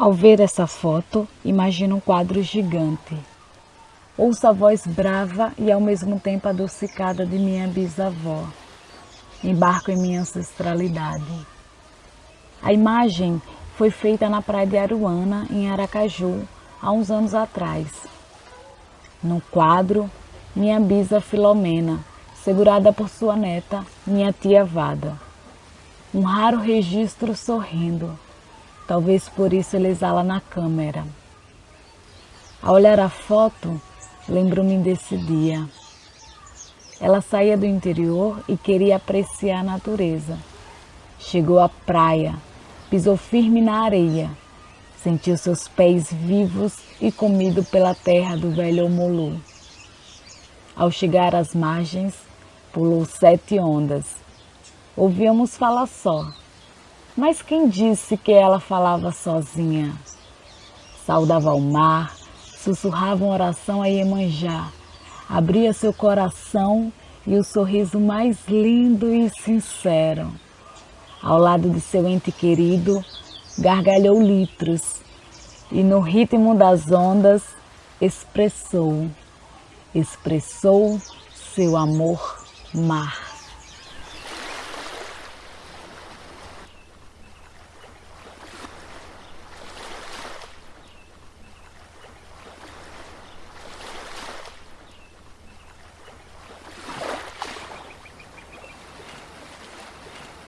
Ao ver essa foto, imagino um quadro gigante. Ouço a voz brava e ao mesmo tempo adocicada de minha bisavó. Embarco em minha ancestralidade. A imagem foi feita na praia de Aruana, em Aracaju, há uns anos atrás. No quadro, minha bisa Filomena, segurada por sua neta, minha tia Vada. Um raro registro sorrindo Talvez por isso ele exala na câmera. Ao olhar a foto, lembro-me desse dia. Ela saía do interior e queria apreciar a natureza. Chegou à praia, pisou firme na areia, sentiu seus pés vivos e comido pela terra do velho Omolu. Ao chegar às margens, pulou sete ondas. Ouvíamos falar só, mas quem disse que ela falava sozinha? Saudava o mar, sussurrava uma oração a Iemanjá, abria seu coração e o sorriso mais lindo e sincero. Ao lado de seu ente querido, gargalhou litros e no ritmo das ondas expressou, expressou seu amor mar.